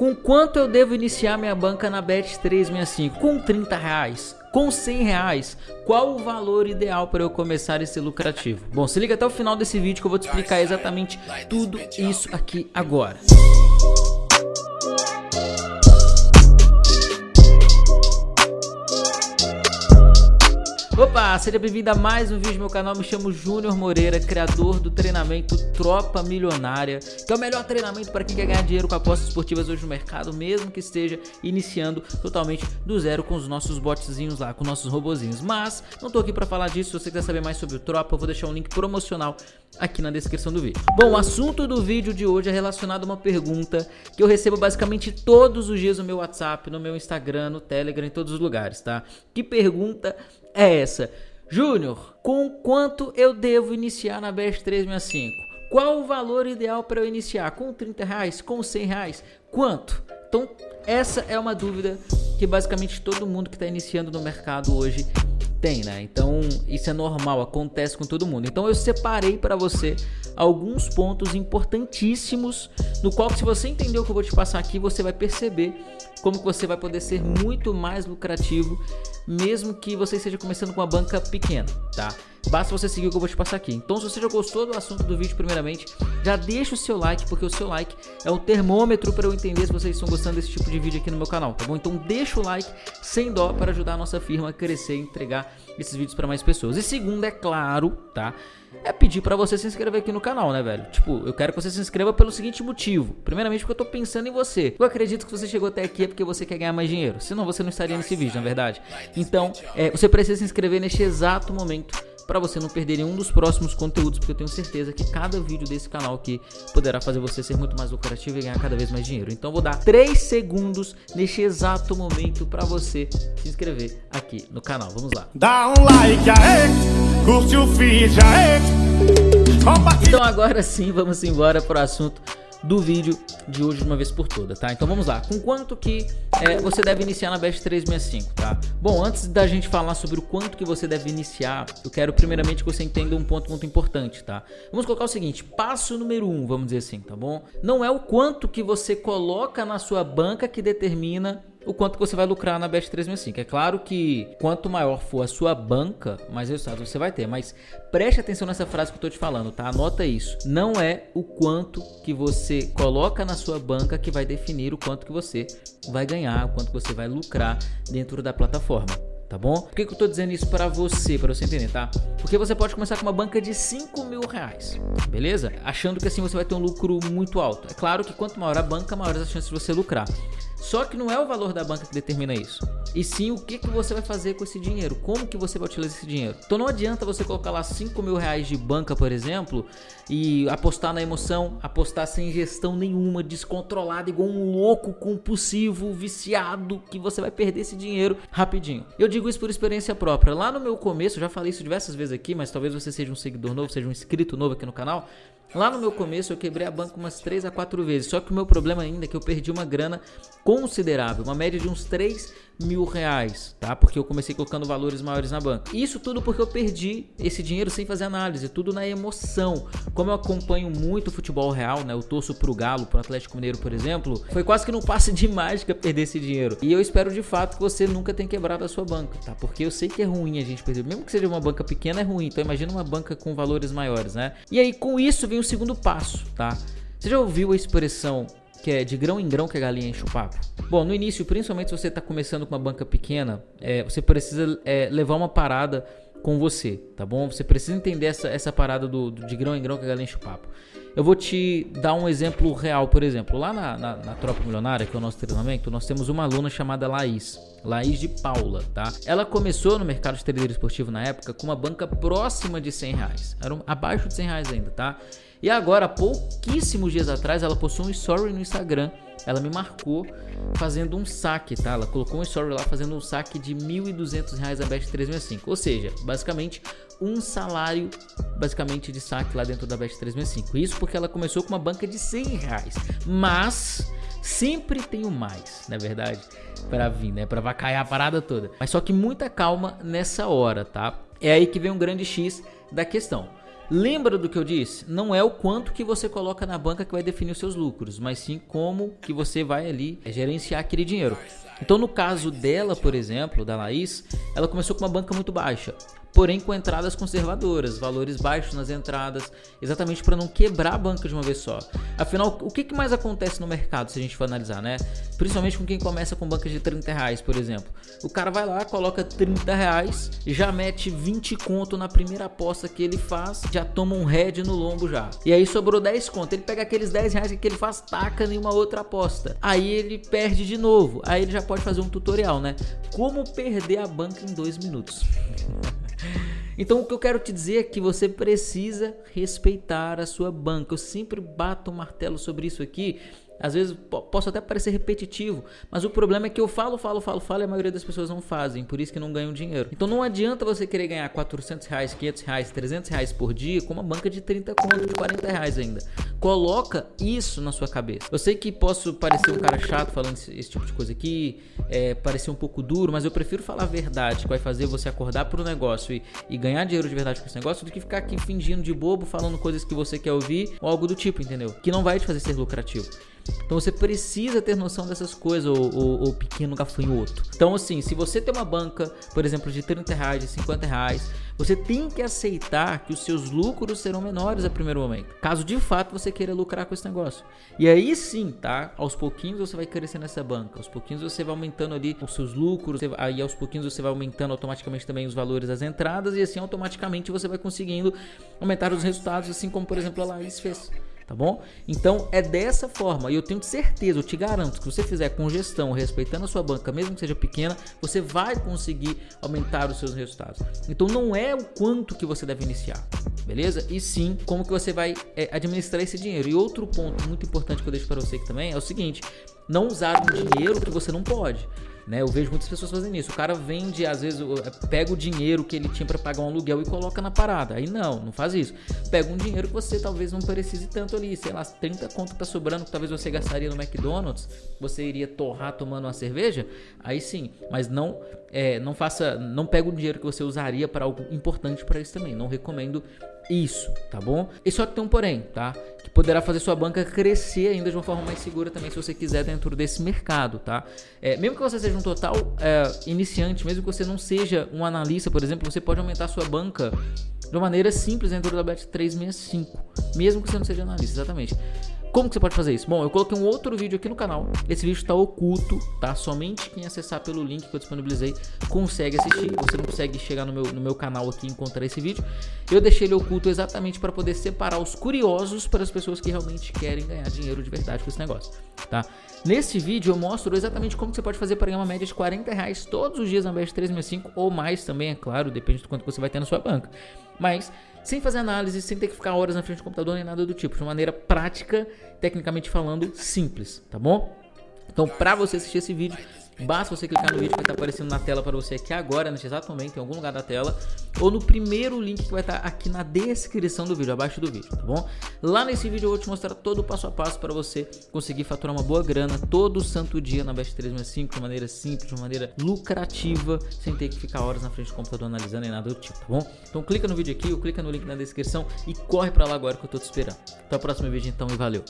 Com quanto eu devo iniciar minha banca na Bet365? Com 30 reais? Com 100 reais? Qual o valor ideal para eu começar esse lucrativo? Bom, se liga até o final desse vídeo que eu vou te explicar exatamente tudo isso aqui agora. Opa, seja bem-vindo a mais um vídeo do meu canal, me chamo Júnior Moreira, criador do treinamento Tropa Milionária, que é o melhor treinamento para quem quer ganhar dinheiro com apostas esportivas hoje no mercado, mesmo que esteja iniciando totalmente do zero com os nossos botzinhos lá, com nossos robozinhos. Mas não tô aqui para falar disso, se você quiser saber mais sobre o Tropa, eu vou deixar um link promocional aqui na descrição do vídeo. Bom, o assunto do vídeo de hoje é relacionado a uma pergunta que eu recebo basicamente todos os dias no meu WhatsApp, no meu Instagram, no Telegram, em todos os lugares, tá? Que pergunta é essa. Júnior, com quanto eu devo iniciar na Best 365? Qual o valor ideal para eu iniciar? Com 30 reais? Com 100 reais? Quanto? Então, essa é uma dúvida que basicamente todo mundo que está iniciando no mercado hoje tem, né? Então, isso é normal, acontece com todo mundo. Então, eu separei para você alguns pontos importantíssimos no qual se você entender o que eu vou te passar aqui, você vai perceber como que você vai poder ser muito mais lucrativo mesmo que você esteja começando com uma banca pequena, tá? Basta você seguir o que eu vou te passar aqui. Então, se você já gostou do assunto do vídeo, primeiramente, já deixa o seu like, porque o seu like é o termômetro para eu entender se vocês estão gostando desse tipo de vídeo aqui no meu canal, tá bom? Então, deixa o like sem dó para ajudar a nossa firma a crescer e entregar esses vídeos para mais pessoas. E segundo, é claro, tá? É pedir para você se inscrever aqui no canal, né, velho? Tipo, eu quero que você se inscreva pelo seguinte motivo. Primeiramente porque eu tô pensando em você. Eu acredito que você chegou até aqui é porque você quer ganhar mais dinheiro. Senão você não estaria nesse vídeo, na verdade. Então, é, você precisa se inscrever neste exato momento para você não perder nenhum dos próximos conteúdos, porque eu tenho certeza que cada vídeo desse canal aqui poderá fazer você ser muito mais lucrativo e ganhar cada vez mais dinheiro. Então vou dar 3 segundos neste exato momento para você se inscrever aqui no canal. Vamos lá. Dá um like aí, curte o feed aí. Então agora sim, vamos embora para o assunto do vídeo de hoje de uma vez por toda, tá? Então vamos lá, com quanto que é, você deve iniciar na Best 365, tá? Bom, antes da gente falar sobre o quanto que você deve iniciar, eu quero primeiramente que você entenda um ponto muito importante, tá? Vamos colocar o seguinte, passo número um, vamos dizer assim, tá bom? Não é o quanto que você coloca na sua banca que determina o quanto você vai lucrar na Bet 365. É claro que quanto maior for a sua banca, mais resultados você vai ter. Mas preste atenção nessa frase que eu estou te falando, tá? Anota isso. Não é o quanto que você coloca na sua banca que vai definir o quanto que você vai ganhar, o quanto você vai lucrar dentro da plataforma tá bom? Por que, que eu tô dizendo isso para você, para você entender, tá? Porque você pode começar com uma banca de 5 mil reais, beleza? Achando que assim você vai ter um lucro muito alto. É claro que quanto maior a banca, maiores as chances de você lucrar. Só que não é o valor da banca que determina isso. E sim o que, que você vai fazer com esse dinheiro, como que você vai utilizar esse dinheiro. Então não adianta você colocar lá 5 mil reais de banca, por exemplo, e apostar na emoção, apostar sem gestão nenhuma, descontrolado, igual um louco compulsivo, viciado, que você vai perder esse dinheiro rapidinho. Eu digo isso por experiência própria. Lá no meu começo, já falei isso diversas vezes aqui, mas talvez você seja um seguidor novo, seja um inscrito novo aqui no canal. Lá no meu começo eu quebrei a banca umas 3 a 4 vezes, só que o meu problema ainda é que eu perdi uma grana considerável, uma média de uns 3 mil reais, tá? Porque eu comecei colocando valores maiores na banca. Isso tudo porque eu perdi esse dinheiro sem fazer análise, tudo na emoção. Como eu acompanho muito futebol real, né? Eu torço pro Galo, pro Atlético Mineiro, por exemplo, foi quase que não passe de mágica perder esse dinheiro. E eu espero de fato que você nunca tenha quebrado a sua banca, tá? Porque eu sei que é ruim a gente perder, mesmo que seja uma banca pequena é ruim, então imagina uma banca com valores maiores, né? E aí com isso vem o segundo passo, tá? Você já ouviu a expressão que é de grão em grão que a galinha enche o papo? Bom, no início, principalmente se você está começando com uma banca pequena, é, você precisa é, levar uma parada com você, tá bom? Você precisa entender essa, essa parada do, do de grão em grão que a galinha enche o papo. Eu vou te dar um exemplo real, por exemplo, lá na, na, na, Tropa Milionária, que é o nosso treinamento, nós temos uma aluna chamada Laís, Laís de Paula, tá? Ela começou no mercado de trader esportivo na época com uma banca próxima de 100 reais, era um, abaixo de 100 reais ainda, tá? E agora, pouquíssimos dias atrás, ela postou um story no Instagram. Ela me marcou fazendo um saque, tá? Ela colocou um story lá fazendo um saque de R$ 1.200 a Bet 365. Ou seja, basicamente um salário basicamente de saque lá dentro da Bet 365. Isso porque ela começou com uma banca de 100 reais. Mas sempre tem o mais, na é verdade, para vir, né? Para vacaiar a parada toda. Mas só que muita calma nessa hora, tá? É aí que vem um grande X da questão. Lembra do que eu disse? Não é o quanto que você coloca na banca que vai definir os seus lucros, mas sim como que você vai ali gerenciar aquele dinheiro. Então no caso dela, por exemplo, da Laís, ela começou com uma banca muito baixa porém com entradas conservadoras, valores baixos nas entradas, exatamente para não quebrar a banca de uma vez só. Afinal, o que, mais acontece no mercado se a gente for analisar, né? Principalmente com quem começa com bancas de 30 reais, por exemplo. O cara vai lá, coloca 30 reais, já mete 20 conto na primeira aposta que ele faz, já toma um head no lombo já. E aí sobrou 10 conto, ele pega aqueles 10 reais que ele faz, taca em uma outra aposta. Aí ele perde de novo, aí ele já pode fazer um tutorial, né? Como perder a banca em 2 minutos. Então o que eu quero te dizer é que você precisa respeitar a sua banca. Eu sempre bato o martelo sobre isso aqui às vezes posso até parecer repetitivo, mas o problema é que eu falo, falo, falo, falo e a maioria das pessoas não fazem, por isso que não ganham dinheiro. Então não adianta você querer ganhar 400 reais, 500 reais, 300 reais por dia com uma banca de 30 conto, de 40 reais ainda. Coloca isso na sua cabeça. Eu sei que posso parecer um cara chato falando esse, esse tipo de coisa aqui, é, parecer um pouco duro, mas eu prefiro falar a verdade que vai fazer você acordar pro negócio e, e ganhar dinheiro de verdade com esse negócio do que ficar aqui fingindo de bobo, falando coisas que você quer ouvir ou algo do tipo, entendeu? Que não vai te fazer ser lucrativo. Então você precisa ter noção dessas coisas, o, pequeno gafanhoto. Então assim, se você tem uma banca, por exemplo, de 30 reais, de 50 reais, você tem que aceitar que os seus lucros serão menores a primeiro momento. Caso de fato você queira lucrar com esse negócio. E aí sim, tá? Aos pouquinhos você vai crescer nessa banca. Aos pouquinhos você vai aumentando ali os seus lucros. Aí aos pouquinhos você vai aumentando automaticamente também os valores das entradas. E assim automaticamente você vai conseguindo aumentar os resultados, assim como por exemplo a Laís fez tá bom? Então é dessa forma, e eu tenho certeza, eu te garanto que se você fizer com gestão, respeitando a sua banca, mesmo que seja pequena, você vai conseguir aumentar os seus resultados. Então não é o quanto que você deve iniciar, beleza? E sim como que você vai é, administrar esse dinheiro. E outro ponto muito importante que eu deixo para você aqui também é o seguinte: não usar um dinheiro que você não pode. Né? Eu vejo muitas pessoas fazendo isso. O cara vende, às vezes, pega o dinheiro que ele tinha para pagar um aluguel e coloca na parada. Aí não, não faz isso. Pega um dinheiro que você talvez não precise tanto ali, sei lá, 30 conto tá sobrando que talvez você gastaria no McDonald's, você iria torrar tomando uma cerveja. Aí sim, mas não é, não faça, não pega o dinheiro que você usaria para algo importante para isso também. Não recomendo isso, tá bom? E só tem um porém, tá? Que poderá fazer sua banca crescer ainda de uma forma mais segura também se você quiser dentro desse mercado, tá? É, mesmo que você seja um total é, iniciante, mesmo que você não seja um analista, por exemplo, você pode aumentar sua banca de uma maneira simples dentro da Bet365, mesmo que você não seja analista, exatamente. Como que você pode fazer isso? Bom, eu coloquei um outro vídeo aqui no canal. Esse vídeo está oculto, tá? Somente quem acessar pelo link que eu disponibilizei consegue assistir. Você não consegue chegar no meu, no meu canal aqui e encontrar esse vídeo. Eu deixei ele oculto exatamente para poder separar os curiosos para as pessoas que realmente querem ganhar dinheiro de verdade com esse negócio, tá? Nesse vídeo eu mostro exatamente como você pode fazer para ganhar uma média de 40 reais todos os dias na Best 365 ou mais também, é claro, depende do quanto você vai ter na sua banca. Mas sem fazer análise, sem ter que ficar horas na frente do computador nem nada do tipo, de maneira prática, tecnicamente falando, simples, tá bom? Então, para você assistir esse vídeo, Basta você clicar no vídeo que vai estar aparecendo na tela para você aqui agora, nesse exato momento, em algum lugar da tela, ou no primeiro link que vai estar aqui na descrição do vídeo, abaixo do vídeo, tá bom? Lá nesse vídeo eu vou te mostrar todo o passo a passo para você conseguir faturar uma boa grana todo santo dia na Best 365 de maneira simples, de maneira lucrativa, sem ter que ficar horas na frente do computador analisando nem nada do tipo, tá bom? Então clica no vídeo aqui, ou clica no link na descrição e corre para lá agora que eu tô te esperando. Até o próximo vídeo então e valeu!